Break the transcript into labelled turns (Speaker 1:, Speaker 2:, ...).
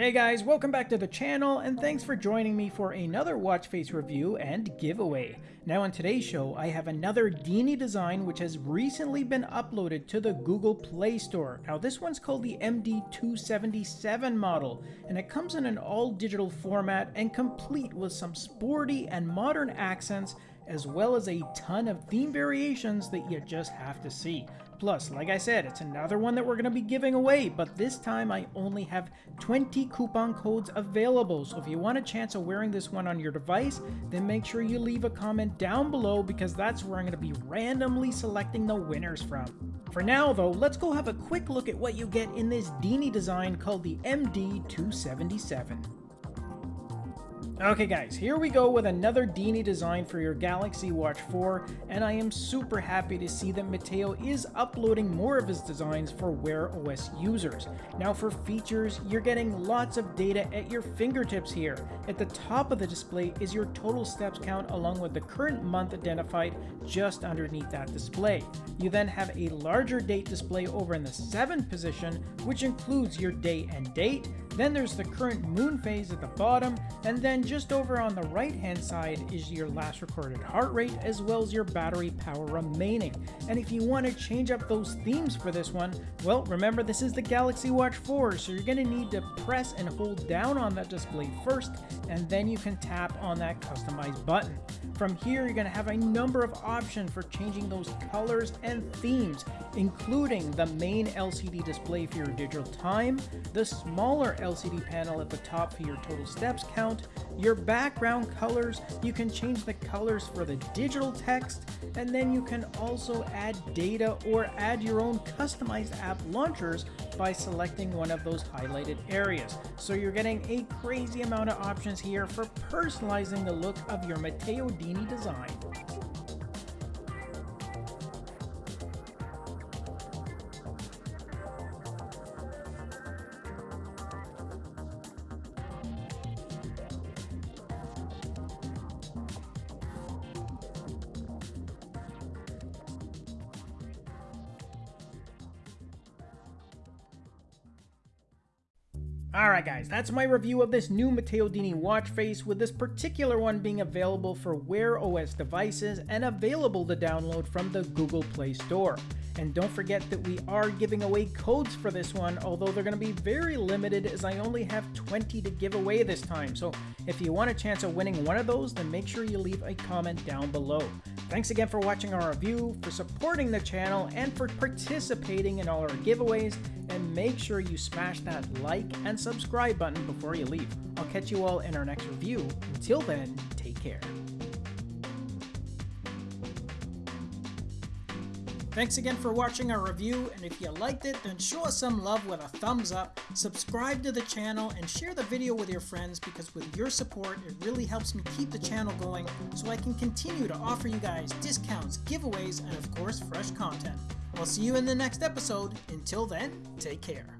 Speaker 1: Hey guys, welcome back to the channel and thanks for joining me for another watch face review and giveaway. Now on today's show, I have another Dini design which has recently been uploaded to the Google Play Store. Now this one's called the MD277 model and it comes in an all digital format and complete with some sporty and modern accents as well as a ton of theme variations that you just have to see. Plus, like I said, it's another one that we're going to be giving away, but this time I only have 20 coupon codes available. So if you want a chance of wearing this one on your device, then make sure you leave a comment down below because that's where I'm going to be randomly selecting the winners from. For now though, let's go have a quick look at what you get in this Dini design called the MD277. Okay guys, here we go with another Dini design for your Galaxy Watch 4, and I am super happy to see that Matteo is uploading more of his designs for Wear OS users. Now for features, you're getting lots of data at your fingertips here. At the top of the display is your total steps count along with the current month identified just underneath that display. You then have a larger date display over in the 7th position, which includes your day and date, then there's the current moon phase at the bottom, and then just over on the right hand side is your last recorded heart rate as well as your battery power remaining. And if you want to change up those themes for this one, well remember this is the Galaxy Watch 4 so you're going to need to press and hold down on that display first and then you can tap on that customize button. From here you're going to have a number of options for changing those colors and themes including the main LCD display for your digital time, the smaller LCD panel at the top for your total steps count, your background colors, you can change the colors for the digital text, and then you can also add data or add your own customized app launchers by selecting one of those highlighted areas. So you're getting a crazy amount of options here for personalizing the look of your Matteo Dini design. Alright guys, that's my review of this new Matteo Dini watch face, with this particular one being available for Wear OS devices and available to download from the Google Play Store. And don't forget that we are giving away codes for this one, although they're going to be very limited as I only have 20 to give away this time. So if you want a chance of winning one of those, then make sure you leave a comment down below. Thanks again for watching our review, for supporting the channel, and for participating in all our giveaways. And make sure you smash that like and subscribe button before you leave. I'll catch you all in our next review. Until then, take care. Thanks again for watching our review, and if you liked it, then show us some love with a thumbs up, subscribe to the channel, and share the video with your friends because with your support, it really helps me keep the channel going so I can continue to offer you guys discounts, giveaways, and of course, fresh content. I'll see you in the next episode. Until then, take care.